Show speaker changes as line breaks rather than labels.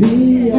Be